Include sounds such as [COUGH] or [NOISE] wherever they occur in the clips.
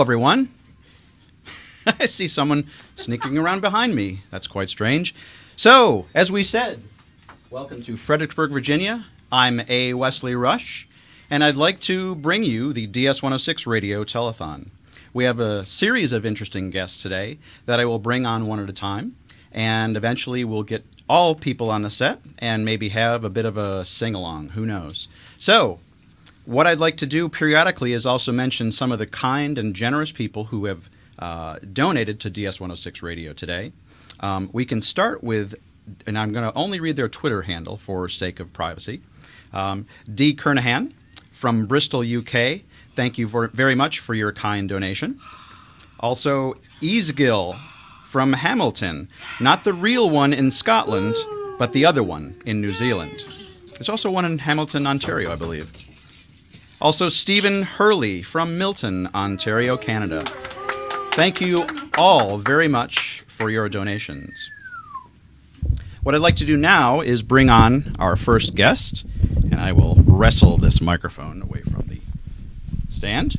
Everyone. [LAUGHS] I see someone sneaking around behind me. That's quite strange. So, as we said, welcome to Fredericksburg, Virginia. I'm A. Wesley Rush, and I'd like to bring you the DS 106 Radio Telethon. We have a series of interesting guests today that I will bring on one at a time, and eventually we'll get all people on the set and maybe have a bit of a sing along. Who knows? So, what I'd like to do periodically is also mention some of the kind and generous people who have uh, donated to DS 106 Radio today. Um, we can start with, and I'm going to only read their Twitter handle for sake of privacy. Um, D. Kernohan from Bristol, UK. Thank you for, very much for your kind donation. Also, Easegill from Hamilton, not the real one in Scotland, but the other one in New Zealand. There's also one in Hamilton, Ontario, I believe. Also, Stephen Hurley from Milton, Ontario, Canada. Thank you all very much for your donations. What I'd like to do now is bring on our first guest, and I will wrestle this microphone away from the stand.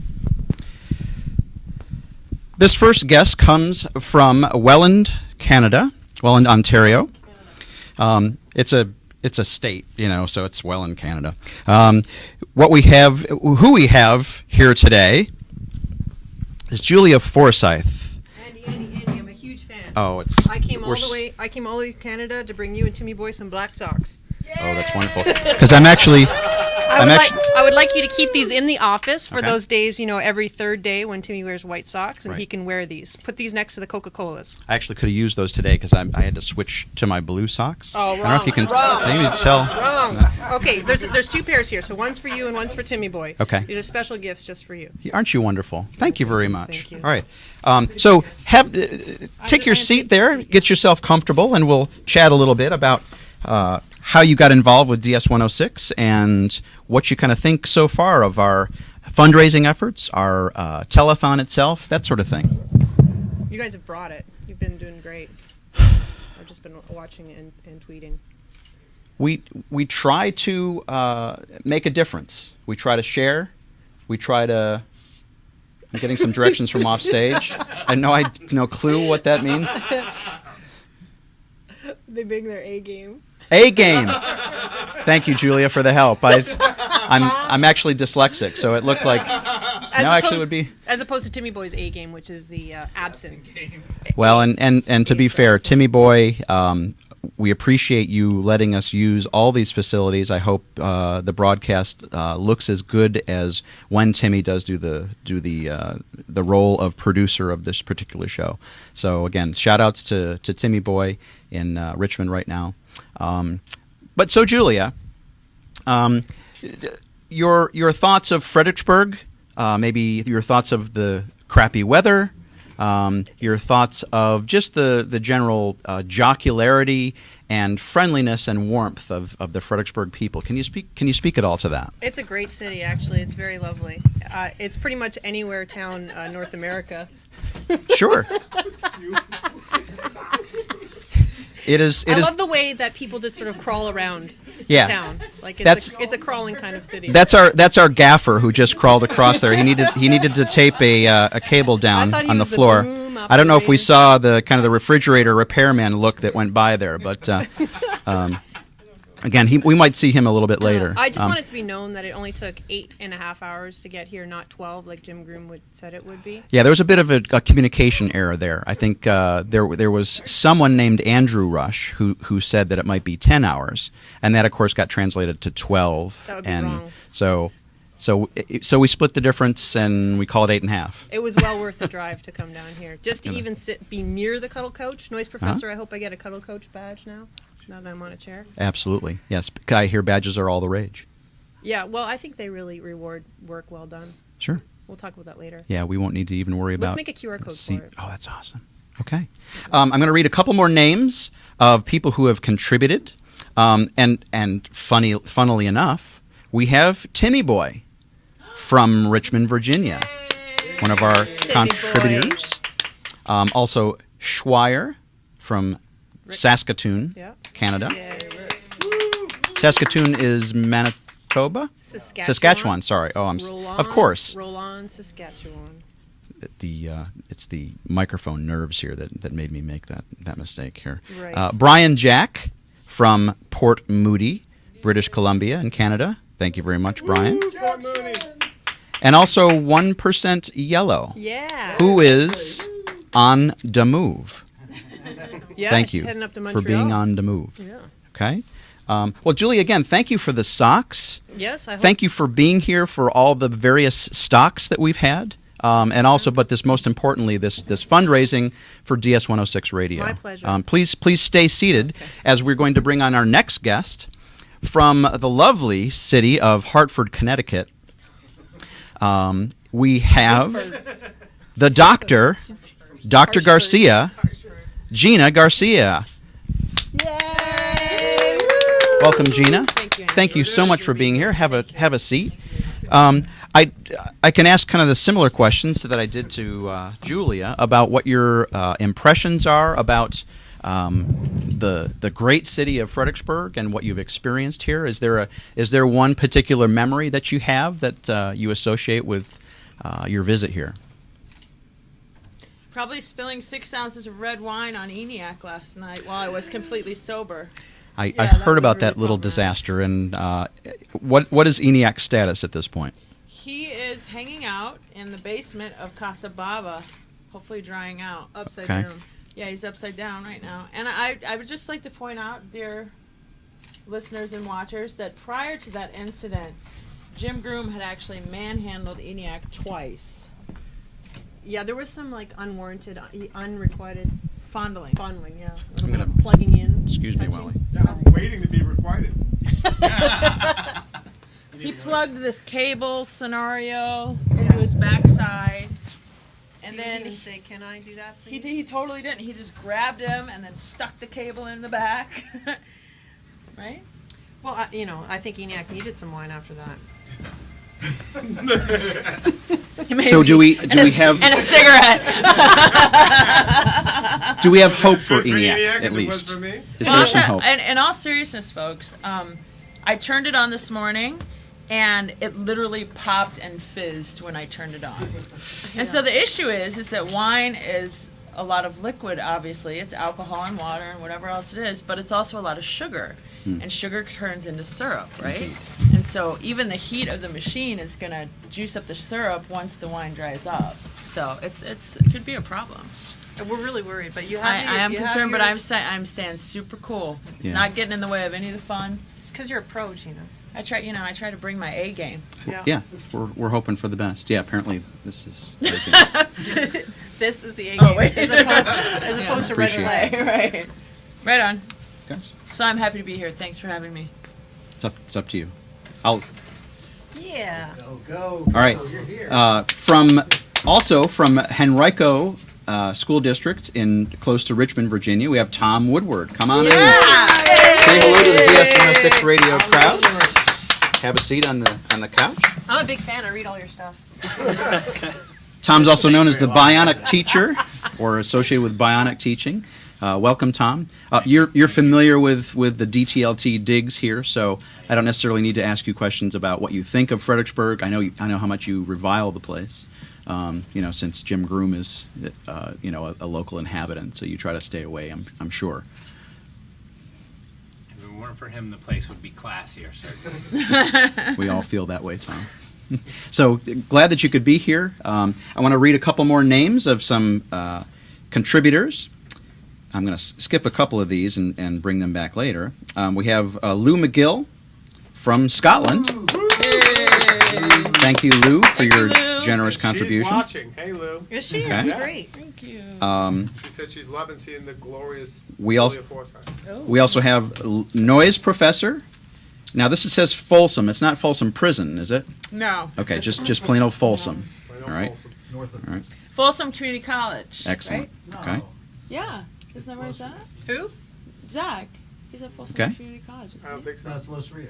This first guest comes from Welland, Canada, Welland, Ontario. Um, it's a it's a state, you know, so it's well in Canada. Um, what we have, who we have here today, is Julia Forsyth. Andy, Andy, Andy, I'm a huge fan. Oh, it's. I came all the way. I came all the way to Canada to bring you and Timmy Boy some black socks. Oh, that's wonderful. [LAUGHS] Because I'm actually, I would, actually. like, I would like you to keep these in the office for Okay. those days, you know, every third day when Timmy wears white socks and he can wear these. Put these next to the Coca Colas. I actually could have used those today because I had to switch to my blue socks. Oh, I don't know if you can. wrong, you can tell. Wrong. Okay, there's there's two pairs here. So one's for you and one's for Timmy Boy. Okay. These are special gifts just for you. Aren't you wonderful? Thank you very much. Thank you. All right. Um, so have uh, take your seat there, get yourself comfortable, and we'll chat a little bit about uh, how you got involved with DS 106 and what you kind of think so far of our fundraising efforts, our uh, telethon itself, that sort of thing. You guys have brought it. You've been doing great. I've just been watching and, and tweeting. We we try to uh, make a difference. We try to share. We try to. I'm getting some directions from [LAUGHS] off stage. I know I no clue what that means. They bring their A game. A game. Thank you, Julia, for the help. I, I'm I'm actually dyslexic, so it looked like As no, actually, it opposed- would be as opposed to Timmy Boy's A game, which is the uh, absent. well. And and and to be fair, Timmy Boy, um, we appreciate you letting us use all these facilities. I hope uh, the broadcast uh, looks as good as when Timmy does do the do the uh, the role of producer of this particular show. So again, shout outs to to Timmy Boy in uh, Richmond right now. Um, but so Julia, um, your your thoughts of Fredericksburg, uh, maybe your thoughts of the crappy weather, um, your thoughts of just the the general uh, jocularity and friendliness and warmth of, of the Fredericksburg people. Can you speak Can you speak at all to that? It's a great city, actually. It's very lovely. Uh, it's pretty much anywhere town uh, North America. Sure. [LAUGHS] it is. It I is. love the way that people just sort of crawl around Yeah. town. Like it's That's- a, it's a crawling kind of city. that's our that's our gaffer who just crawled across there. He needed he needed to tape a uh, a cable down on the floor. I don't know if we saw the kind of the refrigerator repairman look that went by there, but uh, [LAUGHS] um, again, he, we might see him a little bit later. I just Um, want it to be known that it only took eight and a half hours to get here, not twelve, like Jim Groom would said it would be. Yeah, there was a bit of a, a communication error there. I think uh, there there was someone named Andrew Rush who who said that it might be ten hours, and that of course got translated to twelve. That would be and wrong. so so so we split the difference and we call it eight and a half. It was well worth the drive to come down here, just to even sit, be near the cuddle coach. Noise Uh-huh. professor. I hope I get a cuddle coach badge now. Now that I'm on a chair. Absolutely, yes. I hear badges are all the rage. Yeah. Well, I think they really reward work well done. Sure. We'll talk about that later. Yeah, we won't need to even worry Let's about. make a QR code see- for it. Oh, that's awesome. Okay, um, I'm going to read a couple more names of people who have contributed, um, and and funny, funnily enough, we have Timmy Boy from Richmond, Virginia, one of our Timmy contributors. Um, also, Schweier from Saskatoon, Yeah. Canada. Yeah. Saskatoon is Manitoba, Saskatchewan. Saskatchewan. Sorry. Oh, I'm s- Roll on, of course. Roll on, Saskatchewan. the uh, it's the microphone nerves here that, that made me make that that mistake here. Right. Uh, Brian Jack from Port Moody, British Columbia in Canada. Thank you very much, Brian. Port And also one percent yellow, Yeah. who is on the move. Yeah, thank you heading up to for being on the move. Yeah. Okay. Um, well, Julie, again, thank you for the socks. Yes, I hope. Thank you for being here for all the various stocks that we've had. Um, and also, but this most importantly, this this fundraising for DS 106 Radio. My pleasure. Um, please, please stay seated as we're going to bring on our next guest from the lovely city of Hartford, Connecticut. Um, we have the doctor, Dr. Garcia, Gina Garcia. Welcome, Gina. Thank you. Thank you so much for being here. Have a have a seat. Um, I I can ask kind of the similar questions that I did to uh, Julia about what your uh, impressions are about um, the the great city of Fredericksburg and what you've experienced here. Is there a is there one particular memory that you have that uh, you associate with uh, your visit here? Probably spilling six ounces of red wine on ENIAC last night while I was completely sober. I, Yeah, I heard was about really that little problematic. disaster, and uh, what what is ENIAC's status at this point? He is hanging out in the basement of Casa Bava, hopefully drying out. upside Okay. down. Yeah, he's upside down right now. And I, I would just like to point out, dear listeners and watchers, that prior to that incident, Jim Groom had actually manhandled ENIAC twice, Yeah, there was some like unwarranted, uh, unrequited fondling. fondling. Yeah, a I'm little bit gonna- of plugging in. Excuse me, touching. Wally. Yeah, I'm waiting to be requited. [LAUGHS] He plugged this cable scenario into his backside, and Did then he even say, "Can I do that?" Please? He, he totally didn't. He just grabbed him and then stuck the cable in the back. [LAUGHS] right? Well, I, you know, I think ENIAC needed some wine after that. So do we [LAUGHS] do we have And a cigarette. [LAUGHS] do we have hope for Good for ENIAC ENIAC at as it was least? Is Well, there some hope? tell- And in all seriousness, folks, um, I turned it on this morning, and it literally popped and fizzed when I turned it on. And so the issue is, is that wine is a lot of liquid. Obviously, it's alcohol and water and whatever else it is, but it's also a lot of sugar, Hmm. and sugar turns into syrup, right? Indeed. And so even the heat of the machine is going to juice up the syrup once the wine dries up. So it's it's it could be a problem. We're really worried, but you have. I, your- I am you have concerned, but I'm sta- I'm staying super cool. It's Yeah. not getting in the way of any of the fun. It's because you're a pro, Gina. I try, you know, I try to bring my A game. Yeah. yeah, we're, we're hoping for the best. Yeah, apparently this is. [LAUGHS] [LAUGHS] this is the A oh, game, Oh, wait. as opposed, as [LAUGHS] opposed to red Appreciate flag. right, right, right on. Guys, So I'm happy to be here. Thanks for having me. it's up it's up to you. I'll Yeah. Go, go. All right. go, You're here. Uh, from also from Henrico uh, School District in close to Richmond, Virginia, we have Tom Woodward. Come on in. Say hello to the DS 106 radio crowd. Have a seat on the on the couch. I'm a big fan. I read all your stuff. [LAUGHS] Tom's also known as the Bionic Teacher, or associated with Bionic Teaching. Uh, welcome, Tom. Uh, you're you're familiar with with the DTLT digs here, so I don't necessarily need to ask you questions about what you think of Fredericksburg. I know you, I know how much you revile the place. Um, you know, since Jim Groom is uh, you know a, a local inhabitant, so you try to stay away. I'm I'm sure. If it weren't for him, the place would be classier, certainly. [LAUGHS] We all feel that way, Tom. [LAUGHS] so glad that you could be here. Um, I want to read a couple more names of some uh, contributors. I'm going to skip a couple of these and, and bring them back later. Um, we have uh, Lou McGill from Scotland. Thank you, Lou, for Thank you, your Lou. generous She's contribution. watching. Hey, Lou. Is she? Okay. That's Yes. great. Thank you. Um, She said she's loving seeing the glorious. We also- Julia we also have L- Noise Professor. Now, this is, says Folsom. It's not Folsom Prison, is it? no. Okay, just, just plain old Folsom. Plain All old right. Folsom. North of. All right. Folsom Community College. Excellent. right? No. Okay. Yeah. Isn't that where it's at? Who? Zach. He's at Folsom Okay. Community College. isn't I don't think so. That's Los Rios.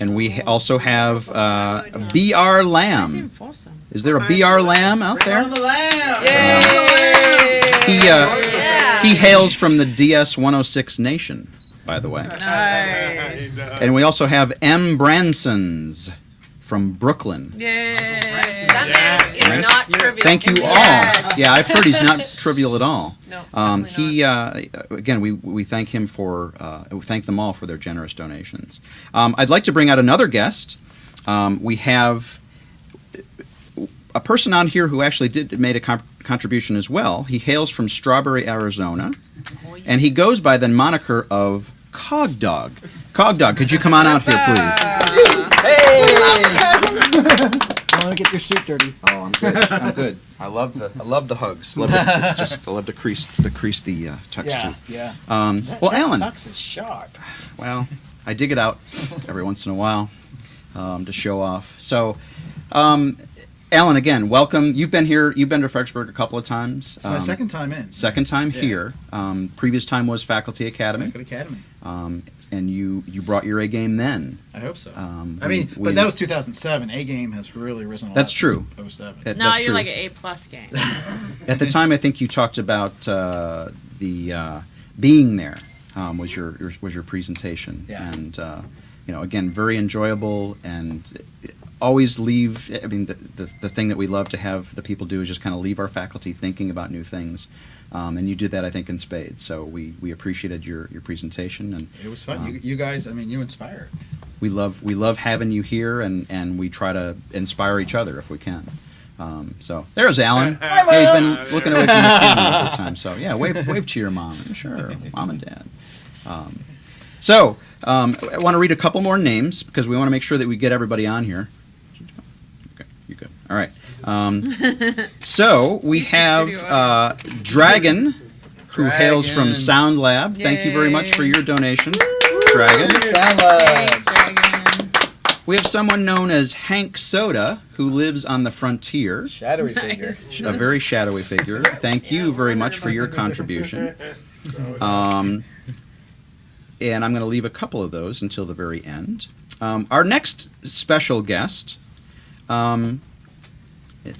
And we ha- also have uh, B.R. Where's he in Lamb. Folsom? Is there a B.R. Lamb out there? on the lamb. Yay! He, uh, Yeah. he hails from the DS 106 Nation, by the way. Nice. And we also have M. Bransons from Brooklyn. Yay! That Yes. man is Right. not trivial. Thank you all. Yes. Yeah, I've heard he's not trivial at all. No, Um, definitely he uh, again, we we thank him for uh, we thank them all for their generous donations. Um, I'd like to bring out another guest. Um, we have a person on here who actually did made a con- contribution as well. He hails from Strawberry, Arizona, and he goes by the moniker of Cog Dog. Cog Dog, could you come on out here, please? I want to get your suit dirty. Oh, I'm good. I'm good. I love the I love the hugs. Love the, [LAUGHS] just I love to crease the crease the uh, tuck Yeah, yeah. Um, That- well, that Alan. Tux is sharp. Well, I dig it out every once in a while um, to show off. So, um, Alan, again, welcome. You've been here. You've been to Fredericksburg a couple of times. It's my Um, second time in. Second time Yeah. here. Um, previous time was Faculty Academy, Good Academy. Um, and you you brought your A game then. I hope so. Um, I mean, we- we- but that was 2007. A game has really risen a That's lot true. since 07. That- Now that's you're true. like an A plus game. [LAUGHS] At the time, I think you talked about uh, the uh, being there um, was your, your was your presentation, Yeah. and uh, you know, again, very enjoyable, and always leave. I mean, the, the the thing that we love to have the people do is just kind of leave our faculty thinking about new things, um, and you did that, I think, in spades. So we we appreciated your your presentation, and It was fun. Um, you, you guys, I mean, you inspire we love we love having you here, and and we try to inspire each other if we can. Um, so there's Alan. [LAUGHS] Hey, he's been looking away from the camera this time. So yeah, wave wave to your mom. Sure, mom and dad. Um, so um, I want to read a couple more names because we want to make sure that we get everybody on here. Okay, you good? All right. Um, so we have uh, Dragon, who hails from Dragon. Sound Lab. Thank you very much for your donations, Dragon. Sound Thanks, Dragon. We have someone known as Hank Soda who lives on the frontier. Shadowy figure. Nice. A very shadowy figure. Thank you very much for your contribution. [LAUGHS] Um, and I'm going to leave a couple of those until the very end. Um, our next special guest um,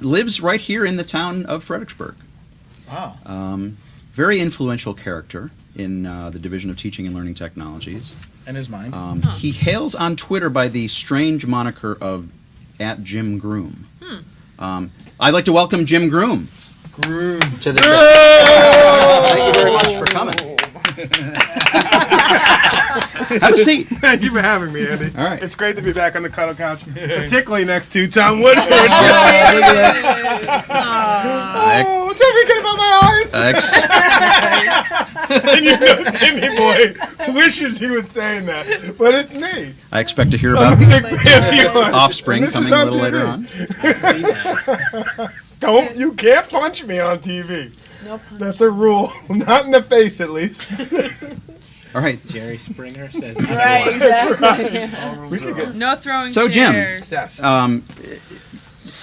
lives right here in the town of Fredericksburg. Wow. Um, very influential character in uh, the Division of Teaching and Learning Technologies. And his mind. Um, He hails on Twitter by the strange moniker of at Jim Groom. Um, I'd like to welcome Jim Groom Groom. to the show. Thank you very much for coming. Have a seat. Thank you for having me, Andy. All right. It's great to be back on the cuddle couch, [LAUGHS] particularly next to Tom [LAUGHS] Woodward. oh, what's everything about my eyes? Ex- [LAUGHS] and you know, Timmy Boy wishes he was saying that, but it's me. I expect to hear oh, about a big fan of yours. Offspring And this is coming a little TV. later on. Don't you can't punch me on TV. No pun. That's a rule. [LAUGHS] Not in the face, at least. All right. Jerry Springer says Right, exactly. [LAUGHS] We could get No throwing So, Jim. yes, Um,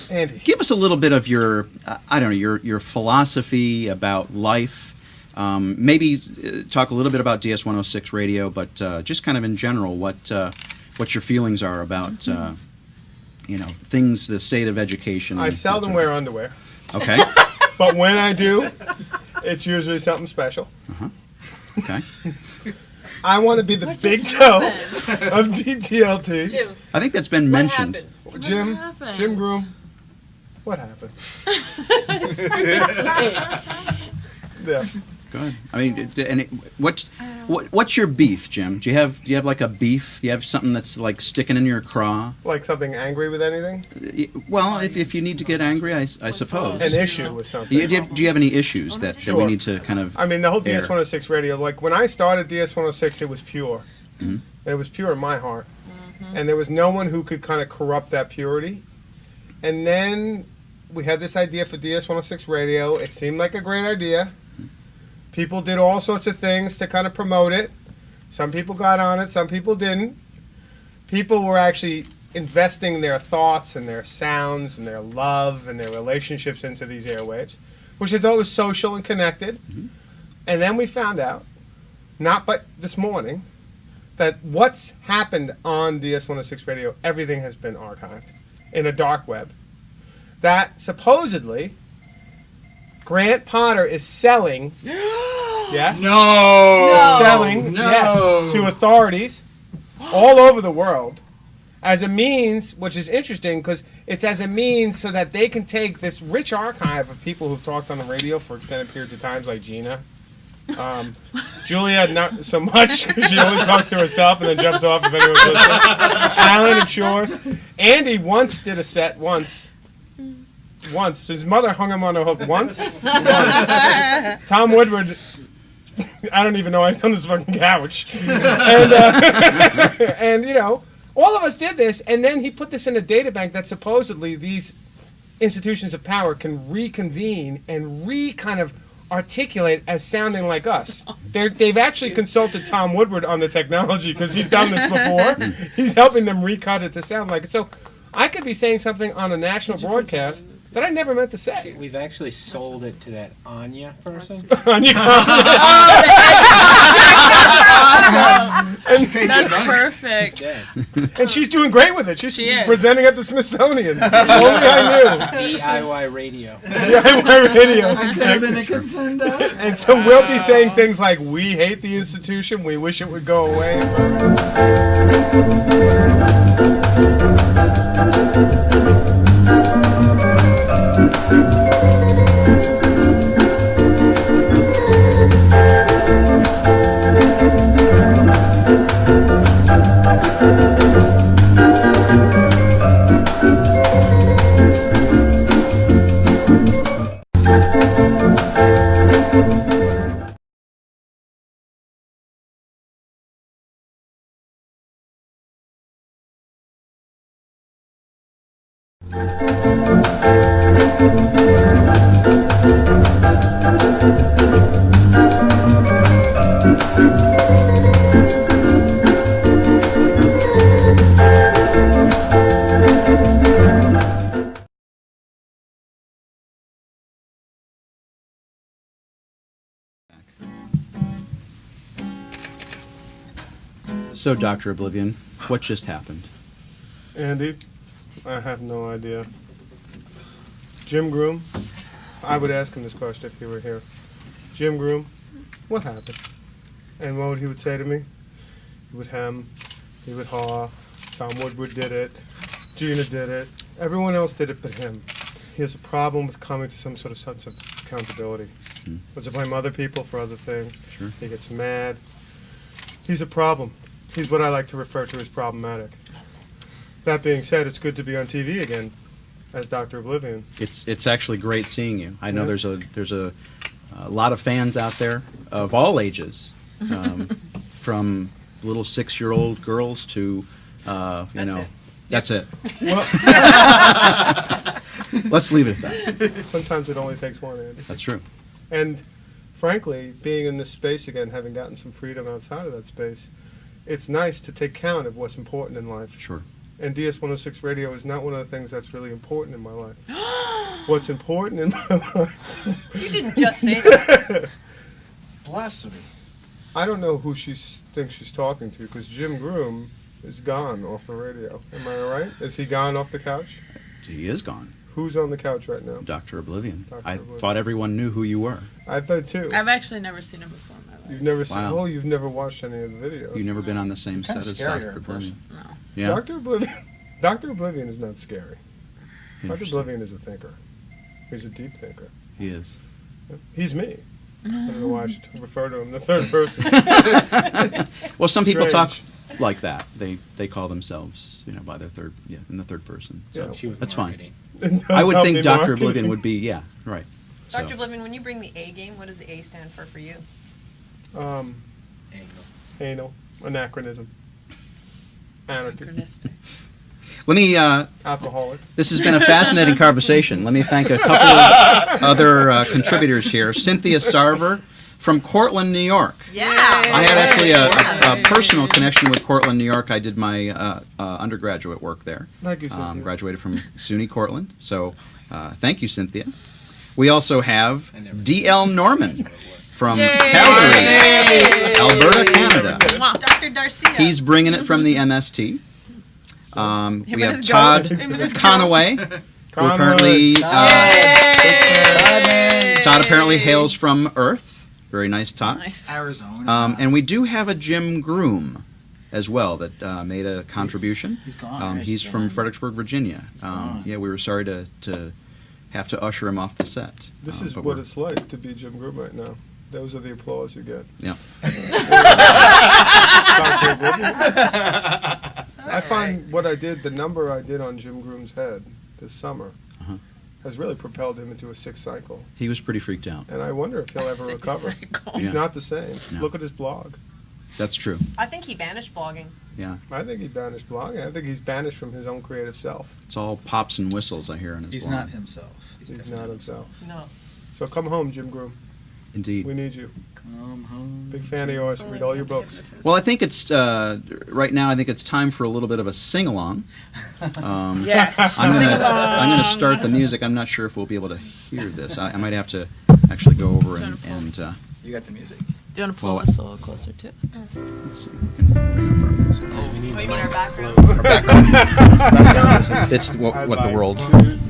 Andy. give us a little bit of your, uh, I don't know, your your philosophy about life. Um, maybe uh, talk a little bit about DS 106 radio, but uh, just kind of in general, what uh, what your feelings are about, uh, you know, things, the state of education. I and seldom that wear underwear, Okay. [LAUGHS] but when I do, it's usually something special. Okay. Uh, I want to be the What big just toe of DTLT. Jim, I think that's been what mentioned. happened? Jim, happened? Jim Groom. What happened? [LAUGHS] [LAUGHS] Yeah. Good. I mean, it- and it, what's what, what's your beef, Jim? Do you have do you have like a beef? Do you have something that's like sticking in your craw? Like something angry with anything? Well, if, if you need to get angry, I suppose. An issue with something. Do you, do you have, do you have any issues that, that we need to kind of? I mean, the whole Air. DS106 radio, like when I started DS106, it was pure. Mhm. And it was pure in my heart. And there was no one who could kind of corrupt that purity. And then we had this idea for DS106 radio. It seemed like a great idea. People did all sorts of things to kind of promote it. Some people got on it, some people didn't. People were actually investing their thoughts and their sounds and their love and their relationships into these airwaves, which I thought was social and connected. Mm-hmm. And then we found out, not but this morning, that what's happened on DS106 radio, everything has been archived in a dark web. That supposedly Grant Potter is selling. [GASPS] yes. No. Selling No. yes to authorities all over the world as a means, which is interesting because it's as a means so that they can take this rich archive of people who've talked on the radio for extended periods of times, like Gina. Um, [LAUGHS] Julia, not so much 'cause she only talks to herself and then jumps off if anyone's listening. [LAUGHS] Alan and Shores. Andy once did a set once. Once. His mother hung him on a hook [LAUGHS] once. once. Tom Woodward [LAUGHS] I don't even know I sit on this fucking couch. [LAUGHS] and, uh, and, you know, all of us did this, and then he put this in a data bank that supposedly these institutions of power can reconvene and re kind of articulate as sounding like us. They're, they've actually consulted Tom Woodward on the technology because he's done this before. he's helping them recut it to sound like it. So I could be saying something on a national broadcast that I never meant to say. We've actually sold it to that Anya person. [LAUGHS] [LAUGHS] On your- That's perfect. And she's doing great with it. She's She is. presenting at the Smithsonian. [LAUGHS] Only I knew. DIY radio. knew. DIY radio. Except and uh, And so we'll be saying things like, "We hate the institution. We wish it would go away." So, Doctor Oblivion, what just happened? Andy, I have no idea. Jim Groom, I would ask him this question if he were here. Jim Groom, what happened? And what would he would say to me? He would hem, he would haw. Tom Woodward did it. Gina did it. Everyone else did it but him. He has a problem with coming to some sort of sense of accountability. Hmm. Wants to blame other people for other things. Sure. He gets mad. He's a problem. He's what I like to refer to as problematic. That being said, it's good to be on TV again as Dr. Oblivion. It's it's actually great seeing you. I know Yeah. there's a there's a, a lot of fans out there of all ages, um, [LAUGHS] from little six year old girls to uh, you That's know it. that's it. Well, [LAUGHS] Let's leave it at that. sometimes it only takes one, Andy. That's true. And frankly, being in this space again, having gotten some freedom outside of that space, it's nice to take count of what's important in life. Sure. And DS 106 radio is not one of the things that's really important in my life. [GASPS] what's important in my life, You didn't just say that. [LAUGHS] blasphemy. I don't know who she thinks she's talking to because Jim Groom is gone off the radio. Am I right? Is he gone off the couch? He is gone, Who's on the couch right now? Doctor Oblivion. Dr. I Oblivion. thought everyone knew who you were. I thought too. I've actually never seen him before in my life. You've never seen. Wow. Oh, you've never watched any of the videos. You've never been on the same set as Doctor in Oblivion. No. Yeah. Doctor Oblivion. [LAUGHS] Doctor Oblivion is not scary. Doctor Oblivion is a thinker. He's a deep thinker. He is. He's me. I don't know why I should [LAUGHS] refer to him in the third person. [LAUGHS] Well, some people talk like that. They they call themselves, you know, by their third, yeah, in the third person. So Yeah. She that's fine. marketing. It I would think Doctor marketing. Oblivion would be, yeah, right. So, Dr. Oblivion, when you bring the A game, what does the A stand for for you? Um, Angle. anal anachronism. Anarchy. Anachronistic. let me. Uh, Alcoholic. this has been a fascinating [LAUGHS] conversation. Let me thank a couple of [LAUGHS] other uh, contributors here. Cynthia Sarver from Cortland, New York. Yeah. I had actually a, a, a personal connection with Cortland, New York. I did my uh, uh, undergraduate work there. Thank you, Um, graduated from SUNY Cortland. So uh, thank you, Cynthia. We also have D.L. Norman from Yay. Calgary, Alberta, Canada. Dr. Darcia. He's bringing it from the MST. Um, we have Todd goat. Him and his Conaway, who apparently uh, Todd apparently hails from Earth. Very nice, Todd. Nice. Arizona. Um, and we do have a Jim Groom as well that uh, made a contribution. He's gone. Um, right? he's from Fredericksburg, Virginia. Um, yeah, we were sorry to, to have to usher him off the set. This Uh, is what it's like to be Jim Groom right now. Those are the applause you get. Yeah. [LAUGHS] [LAUGHS] I find what I did, the number I did on Jim Groom's head this summer, Uh-huh. has really propelled him into a sick cycle. He was pretty freaked out. And I wonder if he'll ever Sick recover. cycle. He's Yeah. not the same. No. Look at his blog. That's true. I think he banished blogging. Yeah. I think he banished blogging. I think he's banished from his own creative self. It's all pops and whistles I hear in his He's blog. not himself. He's definitely not himself. No. So come home, Jim Groom. Indeed. We need you. Come home. Big fan of yours. Read all your books. Well, I think it's uh, right now. I think it's time for a little bit of a sing along. [LAUGHS] Um, Yes. I'm Sing gonna, I'm gonna start the music. I'm not sure if we'll be able to hear this. I, I might have to actually go over and, and uh, You got the music. Do you want to pull Well, us a little closer to it? let's see. if we can bring up our music. Oh, you mean our background? Our background. [LAUGHS] it's what, what the world.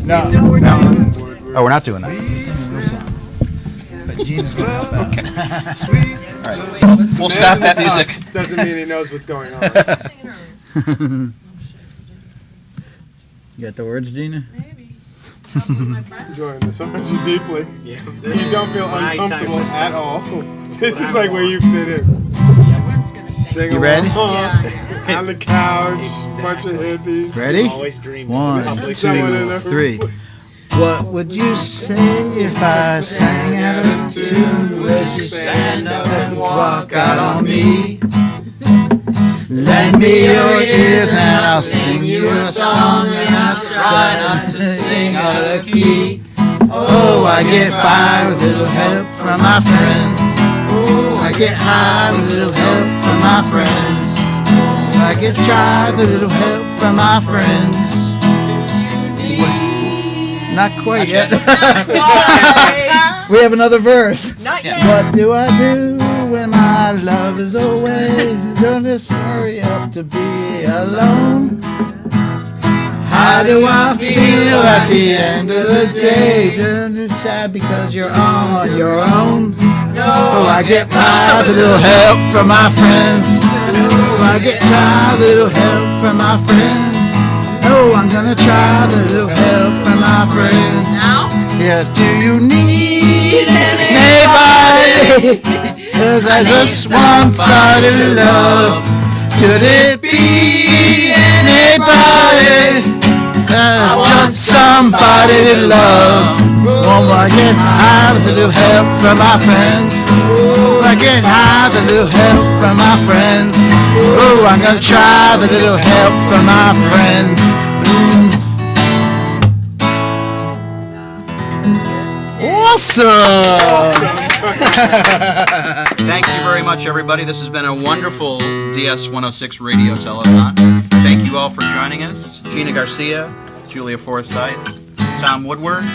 No. No, we're not. Oh, we're not doing that. No song. Gina's gonna help out. Okay. [LAUGHS] All right. We'll stop that music. Doesn't mean he knows what's going on. [LAUGHS] You got the words, Gina? Maybe. Enjoying this. so want you deeply. You don't feel uncomfortable at all. [LAUGHS] This is like where you fit in. Sing You ready? along, on the couch, bunch of hippies. Ready? Always dream. One, Someone in two, the- three. What would you say if I sang out of tune? Would you stand up and walk out on me? Lend me your ears and I'll sing you a song and I'll try not to sing out of key. Oh, I get by with little help from my friends. Oh, I get high with a little help from my friends. Oh, I get dry with a little help from my friends. Not quite yet. [LAUGHS] we have another verse. Not yet. What do I do when my love is away? Don't just hurry up to be alone. How do I feel at the end of the day? Don't you sad because you're on your own? No, oh, I get by with a little help from my friends. Oh, I get by with a little help from my friends. Oh, I'm gonna try a little help from my friends. Now? Yes, do you need anybody? [LAUGHS] Cause I just want somebody love. Could it be anybody? I want somebody to love. Oh, I get high with a little help from my friends. I get high with a little help from my friends. Oh, I'm gonna try with a little help from my friends. Mm. Awesome! [LAUGHS] Thank you very much, everybody. This has been a wonderful DS 106 radio telethon. Thank you all for joining us. Gina Garcia, Julia Forsyth, Tom Woodward,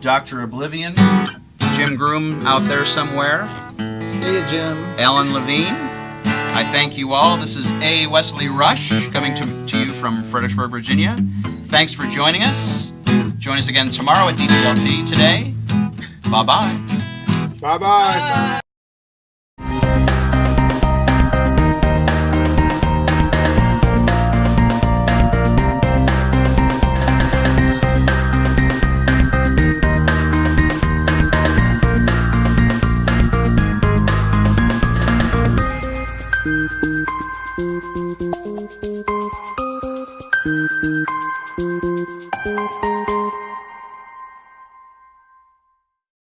Dr. Oblivion, Jim Groom out there somewhere, See you, Jim. Alan Levine. I thank you all. This is A. Wesley Rush coming to, to you from Fredericksburg, Virginia. Thanks for joining us. Join us again tomorrow at DTLT today. Bye-bye. Bye bye.